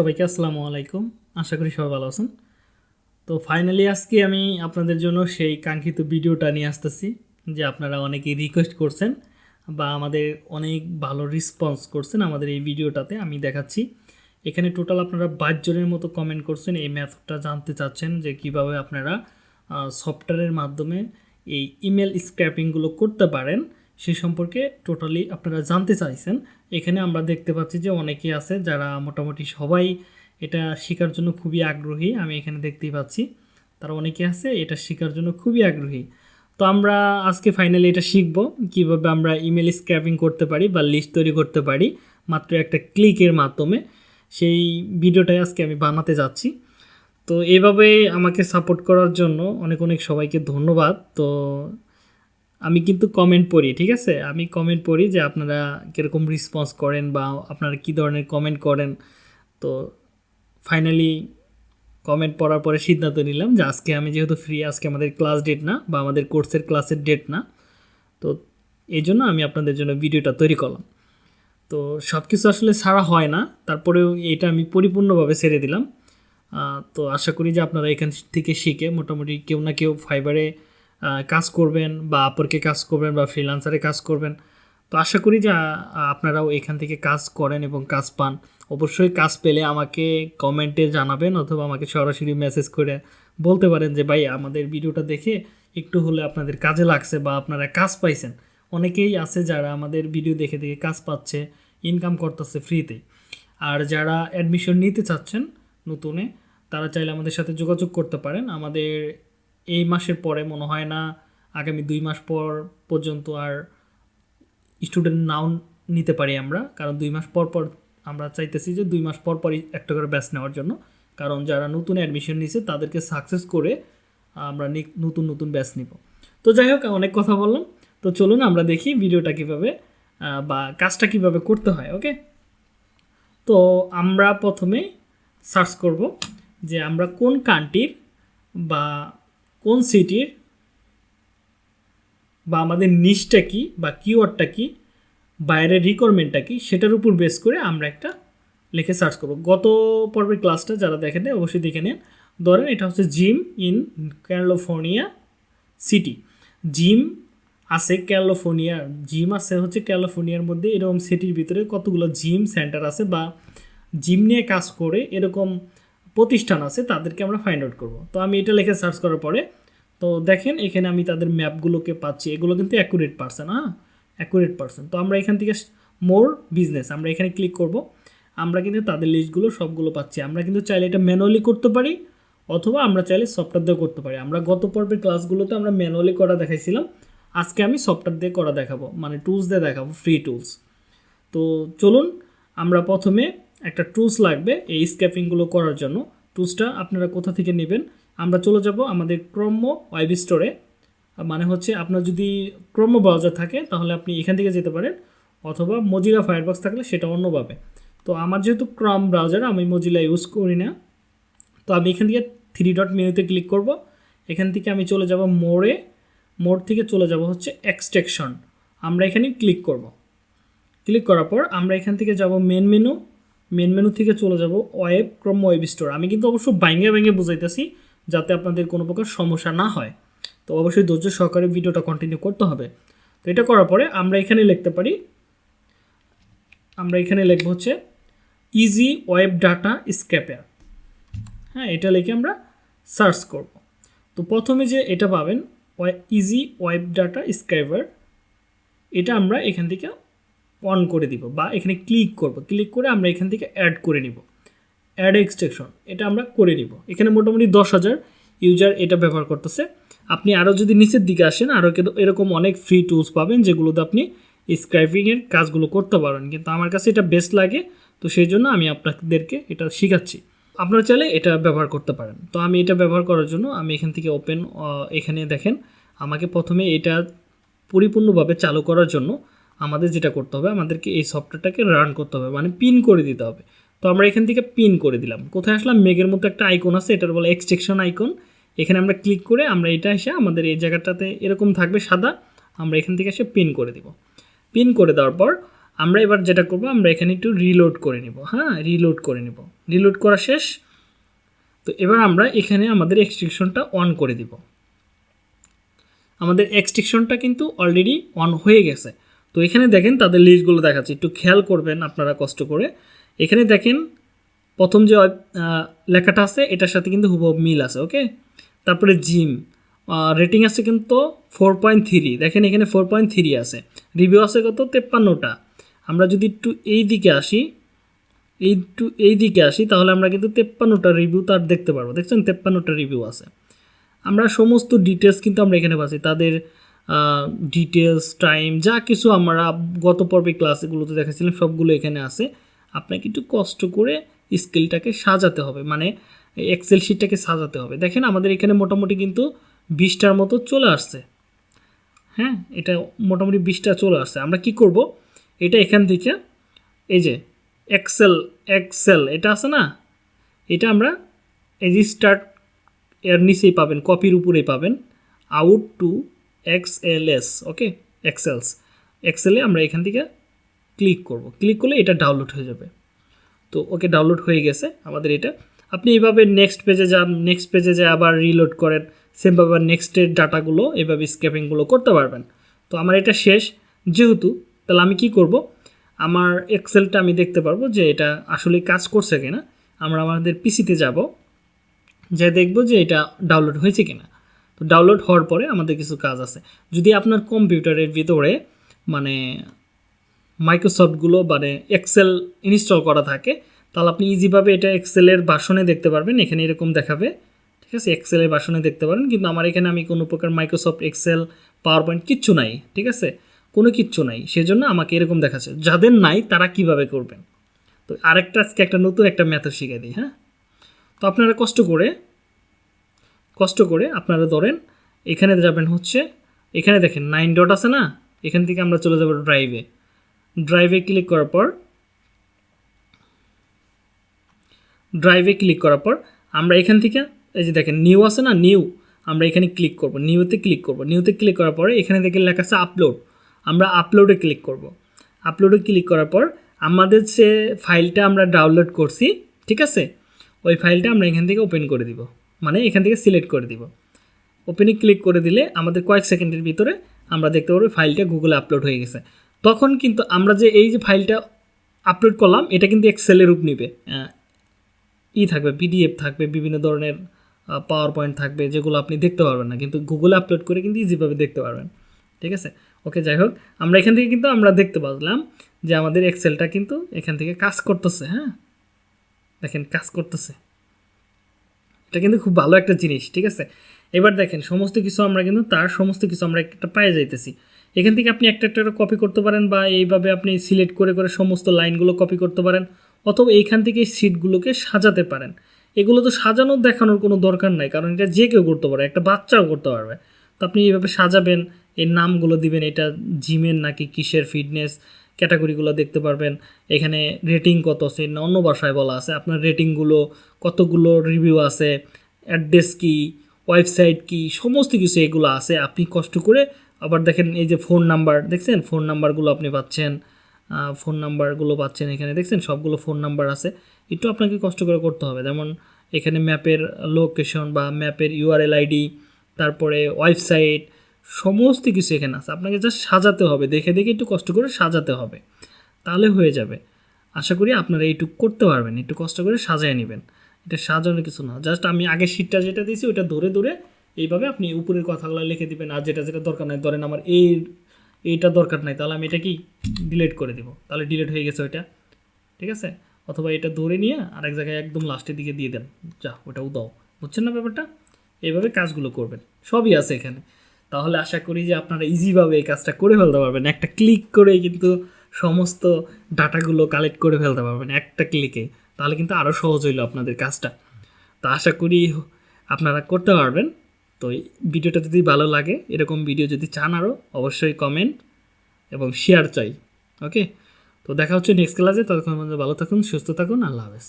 সবাইকে আসসালামু আলাইকুম। আশা করি সবাই ভালো আছেন। তো ফাইনালি আজকে আমি আপনাদের জন্য সেই কাঙ্ক্ষিত ভিডিওটা নিয়ে আসতেছি, যে আপনারা অনেকেই রিকোয়েস্ট করছেন বা আমাদের অনেক ভালো রেসপন্স করছেন আমাদের এই ভিডিওটাতে, আমি দেখাচ্ছি। এখানে টোটাল আপনারা বাইশ জনের মতো কমেন্ট করছেন, এই ম্যাথটা জানতে চাচ্ছেন যে কীভাবে আপনারা সফটওয়্যারের মাধ্যমে এই ইমেল স্ক্র্যাপিংগুলো করতে পারেন। সে সম্পর্কে টোটালি আপনারা জানতে চাইছেন। এখানে আমরা দেখতে পাচ্ছি যে অনেকেই আছে যারা মোটামুটি সবাই এটা শেখার জন্য খুবই আগ্রহী, আমি এখানে দেখতেই পাচ্ছি। তারা অনেকে আছে, এটা শেখার জন্য খুবই আগ্রহী। তো আমরা আজকে ফাইনালি এটা শিখব, কীভাবে আমরা ইমেল স্ক্র্যাপিং করতে পারি বা লিস্ট তৈরি করতে পারি, মাত্র একটা ক্লিকের মাধ্যমে। সেই ভিডিওটাই আজকে আমি বানাতে যাচ্ছি। তো এইভাবে আমাকে সাপোর্ট করার জন্য অনেক অনেক সবাইকে ধন্যবাদ। তো আমি কিন্তু কমেন্ট পড়ি, ঠিক আছে? আমি কমেন্ট পড়ি যে আপনারা কীরকম রেসপন্স করেন বা আপনারা কী ধরনের কমেন্ট করেন। তো ফাইনালি কমেন্ট পড়ার পরে সিদ্ধান্ত নিলাম যে আজকে আমি যেহেতু ফ্রি আজকে আমাদের ক্লাস ডেট না বা আমাদের কোর্সের ক্লাসের ডেট না, তো এই জন্য আমি আপনাদের জন্য ভিডিওটা তৈরি করলাম। তো সব কিছু আসলে ছাড়া হয় না, তারপরেও এটা আমি পরিপূর্ণভাবে ছেড়ে দিলাম। তো আশা করি যে আপনারা এখান থেকে শিখে মোটামুটি কেউ না কেউ ফাইবারে কাজ করবেন বা আপরকে কাজ করবেন বা ফ্রিলান্সারে কাজ করবেন। তো আশা করি যে আপনারাও এখান থেকে কাজ করেন এবং কাজ পান। অবশ্যই কাজ পেলে আমাকে কমেন্টে জানাবেন অথবা আমাকে সরাসরি মেসেজ করে বলতে পারেন যে, ভাই, আমাদের ভিডিওটা দেখে একটু হলে আপনাদের কাজে লাগছে বা আপনারা কাজ পাইছেন। অনেকেই আছে যারা আমাদের ভিডিও দেখে দেখে কাজ পাচ্ছে ইনকাম করতেছে ফ্রিতে আর যারা অ্যাডমিশন নিতে চাচ্ছেন নতুনে, তারা চাইলে আমাদের সাথে যোগাযোগ করতে পারেন। আমাদের এই মাসের পরে মনে হয় না, আগামী দুই মাস পর পর্যন্ত আর স্টুডেন্ট নাও নিতে পারি আমরা। কারণ দুই মাস পর পর আমরা চাইতেছি যে দুই মাস পর পরই একটা করে ব্যাচ নেওয়ার জন্য। কারণ যারা নতুন অ্যাডমিশন নিছে, তাদেরকে সাকসেস করে আমরা নতুন নতুন ব্যাচ নিব। তো যাই হোক, অনেক কথা বললাম। তো চলুন, আমরা দেখি ভিডিওটা কীভাবে বা কাজটা কীভাবে করতে হয় ওকে তো আমরা প্রথমে সার্চ করব যে আমরা কোন কান্ট্রির বা কোন সিটির বা আমাদের নিচটা কি? বা কিওয়ার্ডটা কি? বাইরের রিকোয়ারমেন্টটা কি? সেটার উপর বেস করে আমরা একটা লিখে সার্চ করব। গত পর্বের ক্লাসটা যারা দেখেন নাই অবশ্যই দেখে নেন। ধরেন এটা হচ্ছে gym in California city gym আছে ক্যালিফোর্নিয়া জিম আছে হচ্ছে ক্যালিফোর্নিয়ার মধ্যে। এরকম সিটির ভিতরে কতগুলো জিম সেন্টার আছে বা জিম নিয়ে কাজ করে এরকম প্রতিষ্ঠান আছে, তাদেরকে আমরা ফাইন্ড আউট করব। তো আমি এটা লিখে সার্চ করার পরে, তো দেখেন এখানে আমি তাদের ম্যাপগুলোকে পাচ্ছি। এগুলো কিন্তু অ্যাকুরেট পার্সেন্ট হ্যাঁ? অ্যাকুরেট পার্সেন্ট তো আমরা এখান থেকে মোর বিজনেস আমরা এখানে ক্লিক করব। আমরা কিন্তু তাদের লিস্টগুলো সবগুলো পাচ্ছি। আমরা কিন্তু চাইলে এটা ম্যানুয়ালি করতে পারি, অথবা আমরা চাইলে সফটওয়্যার দিয়ে করতে পারি। আমরা গত পর্বের ক্লাসগুলোতে আমরা ম্যানুয়ালি করা দেখাইছিলাম। আজকে আমি সফটওয়্যার দিয়ে করা দেখাবো। মানে টুলস দিয়ে দেখাবো ফ্রি টুলস তো চলুন, আমরা প্রথমে একটা টুলস লাগবে এই স্ক্যাপিংগুলো করার জন্য। টুলসটা আপনারা কোথা থেকে নেবেন? আমরা চলে যাব আমাদের ক্রম ওয়েব স্টোরে মানে হচ্ছে আপনার যদি ক্রম ব্রাউজার থাকে, তাহলে আপনি এখান থেকে যেতে পারেন। অথবা মজিলা ফায়ারবক্স থাকলে সেটা অন্যভাবে। তো আমার যেহেতু ক্রম ব্রাউজার আমি মজিলা ইউজ করি না। তো আমি এখান থেকে থ্রি ডট মেনুতে ক্লিক করব। এখান থেকে আমি চলে যাব মোড়ে মোড় থেকে চলে যাব হচ্ছে এক্সটেকশন আমরা এখানে ক্লিক করব। ক্লিক করার পর আমরা এখান থেকে যাব মেন মেনু মেন মেনু থেকে চলে যাব ওয়েব ক্রম ওয়েব স্টোর আমি কিন্তু অবশ্য বাইঙ্গে বাইঙ্গে বুঝাইতেছি যাতে আপনাদের কোনো প্রকার সমস্যা না হয়। তো অবশ্যই ধৈর্য সহকারে ভিডিওটা কন্টিনিউ করতে হবে। তো এটা করার পরে আমরা এখানে লিখতে পারি, আমরা এখানে লিখব হচ্ছে ইজি ওয়েব ডাটা স্ক্যাপার হ্যাঁ এটা লিখে আমরা সার্চ করব। তো প্রথমে যে এটা পাবেন ইজি ওয়েব ডাটা স্ক্রাইবার এটা আমরা এখান থেকে অন করে দিব বা এখানে ক্লিক করব। ক্লিক করে আমরা এখান থেকে অ্যাড করে নিব। অ্যাড এক্সটেকশন এটা আমরা করে নিব। এখানে মোটামুটি দশ হাজার ইউজার এটা ব্যবহার করতেছে। আপনি আরও যদি নিচের দিকে আসেন আরও এরকম অনেক ফ্রি টুলস পাবেন যেগুলোতে আপনি স্ক্রাইপিংয়ের কাজগুলো করতে পারেন। কিন্তু আমার কাছে এটা বেস্ট লাগে, তো সেই জন্য আমি আপনাদেরকে এটা শেখাচ্ছি। আপনারা চাইলে এটা ব্যবহার করতে পারেন। তো আমি এটা ব্যবহার করার জন্য আমি এখান থেকে ওপেন এখানে দেখেন, আমাকে প্রথমে এটা পরিপূর্ণভাবে চালু করার জন্য আমাদের যেটা করতে হবে, আমাদেরকে এই সফটওয়্যারটাকে রান করতে হবে মানে পিন করে দিতে হবে। তো আমরা এখান থেকে পিন করে দিলাম। কোথায় আসলাম? মেঘের মতো একটা আইকন আছে, এটার বলে এক্সটেকশন আইকন এখানে আমরা ক্লিক করে আমরা এটা এসে আমাদের এই জায়গাটাতে এরকম থাকবে সাদা, আমরা এখান থেকে এসে পিন করে দিব। পিন করে দেওয়ার পর আমরা এবার যেটা করব, আমরা এখানে একটু রিলোড করে নিব। হ্যাঁ রিলোড করে নিব। রিলোড করা শেষ। তো এবার আমরা এখানে আমাদের এক্সট্রিকশনটা অন করে দিব। আমাদের এক্সট্রিকশনটা কিন্তু অলরেডি অন হয়ে গেছে। তো এখানে দেখেন তাদের লিস্টগুলো দেখাচ্ছে। একটু খেয়াল করবেন আপনারা কষ্ট করে। এখানে দেখেন প্রথম যে লেখাটা আছে, এটার সাথে কিন্তু হুবহু মিল আছে ওকে তারপরে জিম রেটিং আছে কিন্তু ফোর পয়েন্ট থ্রি দেখেন এখানে ফোর পয়েন্ট থ্রি আছে। রিভিউ আছে কত? তেপ্পান্নটা। আমরা যদি একটু এই দিকে আসি, এই একটু এই দিকে আসি, তাহলে আমরা কিন্তু তেপ্পান্নটা রিভিউ তার দেখতে পারব। দেখছেন? তেপ্পান্নটা রিভিউ আছে। আমরা সমস্ত ডিটেলস কিন্তু আমরা এখানে পাচ্ছি। তাদের ডিটেলস টাইম যা কিছু আমরা গত পর্বে ক্লাসগুলোতে দেখাচ্ছিলাম সবগুলো এখানে আছে। আপনাকে একটু কষ্ট করে স্কেলটাকে সাজাতে হবে মানে এক্সেল শিটটাকে সাজাতে হবে। দেখেন আমাদের এখানে মোটামুটি কিন্তু বিশটার মতো চলে আসছে। হ্যাঁ এটা মোটামুটি বিশটা চলে আসছে। আমরা কি করব? এটা এখান থেকে, এই যে এক্সেল এক্সেল এটা আছে না? এটা আমরা এই যে স্টার্ট এর নিচেই পাবেন কপির উপরেই পাবেন। Out to X L S okay excels এক্সেলে আমরা এখান থেকে ক্লিক করব। ক্লিক করলে এটা ডাউনলোড হয়ে যাবে। তো ওকে ডাউনলোড হয়ে গেছে আমাদের এটা। আপনি এইভাবে নেক্সট পেজে যান নেক্সট পেজে যে আবার রিলোড করেন সেমভাবে নেক্সটের ডাটাগুলো, এইভাবে স্ক্যাপিংগুলো করতে পারবেন। তো আমার এটা শেষ। যেহেতু, তাহলে আমি কি করব? আমার এক্সেলটা আমি দেখতে পারব যে এটা আসলে কাজ করছে কিনা। আমরা আমাদের পিসিতে যাব। যে দেখব যে এটা ডাউনলোড হয়েছে কিনা। তো ডাউনলোড হওয়ার পরে আমাদের কিছু কাজ আছে। যদি আপনার কম্পিউটারের ভিতরে মানে মাইক্রোসফটগুলো মানে এক্সেল ইনস্টল করা থাকে, তাহলে আপনি ইজিভাবে এটা এক্সেলের বাসনে দেখতে পারবেন। এখানে এরকম দেখাবে। ঠিক আছে? এক্সেলের বাসনে দেখতে পারেন। কিন্তু আমার এখানে আমি কোনো প্রকার মাইক্রোসফট এক্সেল পাওয়ার পয়েন্ট কিচ্ছু নাই। ঠিক আছে? কোনো কিচ্ছু নাই। সেজন্য আমাকে এরকম দেখাচ্ছে। যাদের নাই, তারা কীভাবে করবেন? তো আরেকটা, আজকে একটা নতুন একটা মেথড শিখে দিই হ্যাঁ? তো আপনারা কষ্ট করে কষ্ট করে আপনারা ধরেন, এখানে যাবেন হচ্ছে, এখানে দেখেন নাইন ডট আছে না? এখান থেকে আমরা চলে যাব ড্রাইভে ড্রাইভে ক্লিক করার পর ড্রাইভে ক্লিক করার পর, আমরা এখান থেকে, এই যে দেখেন নিউ আছে না? নিউ আমরা এখানে ক্লিক করব। নিউতে ক্লিক করব। নিউতে ক্লিক করার পরে এখানে দেখে লেখা আছে আপলোড আমরা আপলোডে ক্লিক করব। আপলোডে ক্লিক করার পর, আমাদের যে ফাইলটা আমরা ডাউনলোড করছি, ঠিক আছে? ওই ফাইলটা আমরা এখান থেকে ওপেন করে দিব। মানে এখান থেকে সিলেক্ট করে দিব। ওপেনে ক্লিক করে দিলে আমাদের কয়েক সেকেন্ডের ভিতরে আমরা দেখতে পারব ফাইলটা গুগলে আপলোড হয়ে গেছে। তখন কিন্তু আমরা যে এই যে ফাইলটা আপলোড করলাম, এটা কিন্তু এক্সেলের রূপ নিবে। ই থাকবে পিডিএফ থাকবে, বিভিন্ন ধরনের পাওয়ার পয়েন্ট থাকবে, যেগুলো আপনি দেখতে পারবেন না। কিন্তু গুগলে আপলোড করে কিন্তু ইজিভাবে দেখতে পারবেন। ঠিক আছে? ওকে যাই হোক, আমরা এখান থেকে কিন্তু আমরা দেখতে পারলাম যে আমাদের এক্সেলটা কিন্তু এখান থেকে কাজ করতেছে হ্যাঁ? দেখেন, কাজ করতেছে। এটা কিন্তু খুব ভালো একটা জিনিস, ঠিক আছে? এবার দেখেন, সমস্ত কিছু আমরা কিন্তু, তার সমস্ত কিছু আমরা একটা পায়ে যাইতেছি। এখান থেকে আপনি একটা একটা কপি করতে পারেন বা এইভাবে আপনি সিলেক্ট করে করে সমস্ত লাইনগুলো কপি করতে পারেন অথবা এইখান থেকে সিটগুলোকে সাজাতে পারেন। এগুলো তো সাজানোর দেখানোর কোনো দরকার নাই, কারণ এটা যে কেউ করতে পারে একটা বাচ্চাও করতে পারবে। তো আপনি এইভাবে সাজাবেন, এর নামগুলো দিবেন, এটা জিমের নাকি কিসের ফিটনেস ক্যাটাগরিগুলো দেখতে পারবেন। এখানে রেটিং কত আছে? না, অন্য ভাষায় বলা আছে। আপনার রেটিংগুলো, কতগুলো রিভিউ আছে? অ্যাড্রেস কি? ওয়েবসাইট কি? সমস্ত কিছু এগুলো আছে। আপনি কষ্ট করে আবার দেখেন এই যে ফোন নাম্বার, দেখছেন? ফোন নাম্বারগুলো আপনি পাচ্ছেন। ফোন নাম্বারগুলো পাচ্ছেন এখানে, দেখছেন? সবগুলো ফোন নাম্বার আছে। একটু আপনাকে কষ্ট করে করতে হবে। যেমন এখানে ম্যাপের লোকেশন বা ম্যাপের ইউআরএল আইডি তারপরে ওয়েবসাইট সমস্ত কিছু এখানে আছে। আপনাকে জাস্ট সাজাতে হবে। দেখে দেখে একটু কষ্ট করে সাজাতে হবে। তাহলে হয়ে যাবে। আশা করি আপনারা এইটুকু করতে পারবেন। একটু কষ্ট করে সাজায় নেবেন। এটা সাজানোর কিছু না। জাস্ট আমি আগে শীটটা যেটা দিয়েছি, ওটা ধরে ধরে এইভাবে আপনি উপরের কথাগুলো লিখে দিবেন। আর যেটা যেটা দরকার নাই, ধরেন আমার এই, এইটা দরকার নাই, তাহলে আমি এটা কি? ডিলিট করে দিব। তাহলে ডিলিট হয়ে গেছে ওইটা। ঠিক আছে? অথবা এটা ধরে নিয়ে আরেক জায়গায় একদম লাস্টের দিকে দিয়ে দেন। যা, ওটাও দাও। বুঝছেন না ব্যাপারটা? এইভাবে কাজগুলো করবেন। সবই আছে এখানে। তাহলে আশা করি যে আপনারা ইজিভাবে এই কাজটা করে ফেলতে পারবেন। একটা ক্লিক করেই কিন্তু সমস্ত ডাটাগুলো কালেক্ট করে ফেলতে পারবেন, একটা ক্লিকে তাহলে কিন্তু আরও সহজ হইল আপনাদের কাজটা। তো আশা করি আপনারা করতে পারবেন। তো ভিডিওটা যদি ভালো লাগে, এরকম ভিডিও যদি চান আরও অবশ্যই কমেন্ট এবং শেয়ার চাই। ওকে তো দেখা হচ্ছে নেক্সট ক্লাসে ততক্ষণ ভালো থাকুন, সুস্থ থাকুন। আল্লাহ হাফেজ।